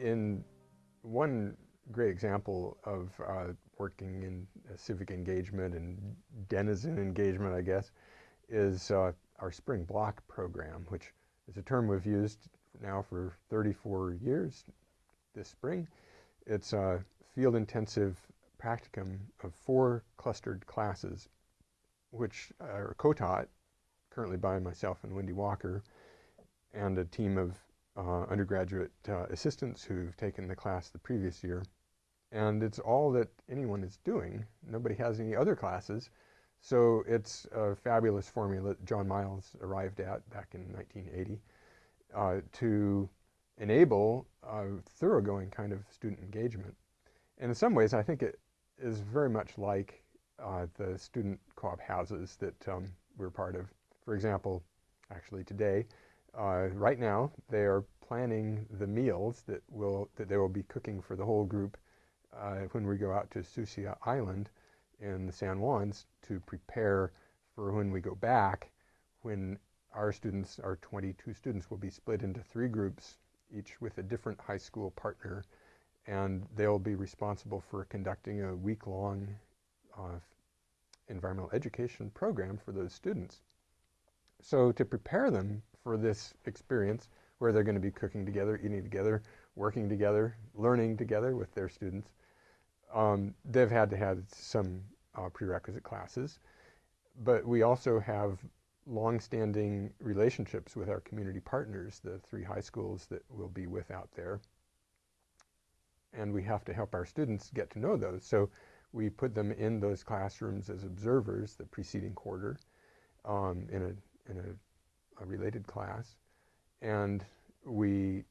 in one great example of uh, working in civic engagement and denizen engagement, I guess, is uh, our spring block program, which is a term we've used now for 34 years this spring. It's a field intensive practicum of four clustered classes, which are co-taught currently by myself and Wendy Walker and a team of uh, undergraduate uh, assistants who've taken the class the previous year. And it's all that anyone is doing. Nobody has any other classes. So it's a fabulous formula that John Miles arrived at back in 1980 uh, to enable a thoroughgoing kind of student engagement. And in some ways, I think it is very much like uh, the student co-op houses that um, we're part of. For example, actually today, uh, right now, they are planning the meals that will that they will be cooking for the whole group uh, when we go out to Sucia Island in the San Juans to prepare for when we go back, when our students, our 22 students, will be split into three groups, each with a different high school partner, and they'll be responsible for conducting a week-long uh, environmental education program for those students. So to prepare them for this experience where they're going to be cooking together, eating together, working together, learning together with their students, um, they've had to have some uh, prerequisite classes. But we also have long-standing relationships with our community partners, the three high schools that we'll be with out there. And we have to help our students get to know those. So we put them in those classrooms as observers the preceding quarter um, in, a, in a, a, related class. And we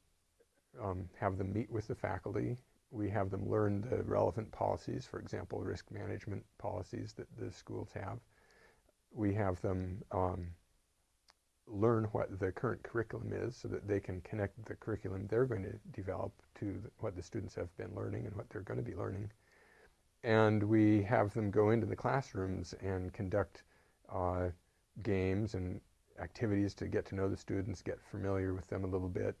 um, have them meet with the faculty. We have them learn the relevant policies, for example, risk management policies that the schools have we have them um, learn what the current curriculum is so that they can connect the curriculum they're going to develop to the, what the students have been learning and what they're going to be learning. And we have them go into the classrooms and conduct uh, games and activities to get to know the students, get familiar with them a little bit.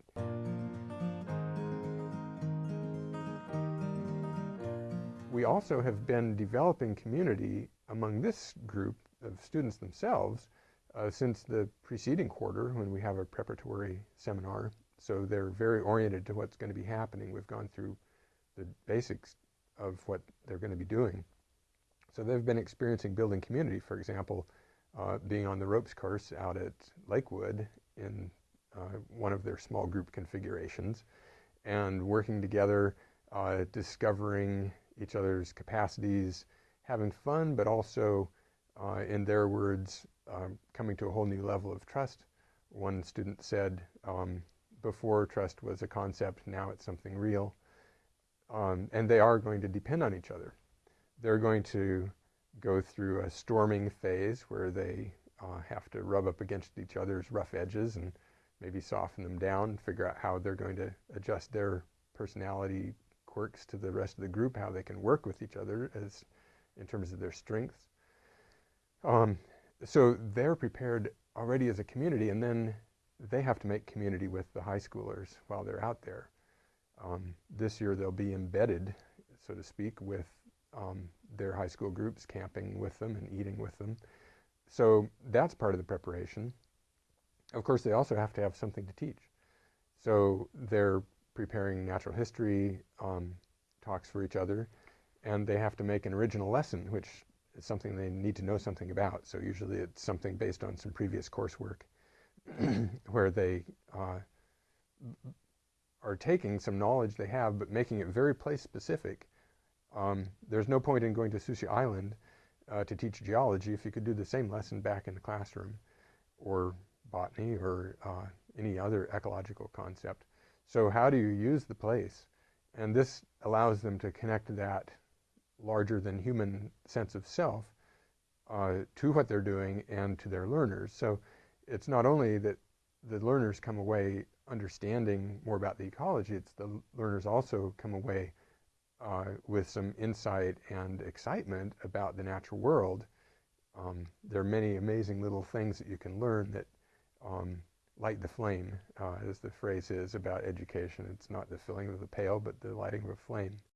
We also have been developing community among this group of students themselves uh, since the preceding quarter when we have a preparatory seminar. So they're very oriented to what's going to be happening. We've gone through the basics of what they're going to be doing. So they've been experiencing building community, for example, uh, being on the ropes course out at Lakewood in uh, one of their small group configurations and working together, uh, discovering each other's capacities, having fun, but also uh, in their words, um, coming to a whole new level of trust. One student said, um, before trust was a concept, now it's something real. Um, and they are going to depend on each other. They're going to go through a storming phase where they uh, have to rub up against each other's rough edges and maybe soften them down, figure out how they're going to adjust their personality quirks to the rest of the group, how they can work with each other as in terms of their strengths. Um, so they're prepared already as a community, and then they have to make community with the high schoolers while they're out there. Um, this year they'll be embedded, so to speak, with um, their high school groups, camping with them and eating with them. So that's part of the preparation. Of course, they also have to have something to teach. So they're preparing natural history um, talks for each other, and they have to make an original lesson, which is something they need to know something about. So usually it's something based on some previous coursework where they uh, are taking some knowledge they have but making it very place specific. Um, there's no point in going to Sucia Island uh, to teach geology if you could do the same lesson back in the classroom or botany or uh, any other ecological concept. So how do you use the place? And this allows them to connect that larger than human sense of self uh, to what they're doing and to their learners. So it's not only that the learners come away understanding more about the ecology, it's the learners also come away uh, with some insight and excitement about the natural world. Um, there are many amazing little things that you can learn that um, light the flame, uh, as the phrase is about education. It's not the filling of the pail, but the lighting of a flame.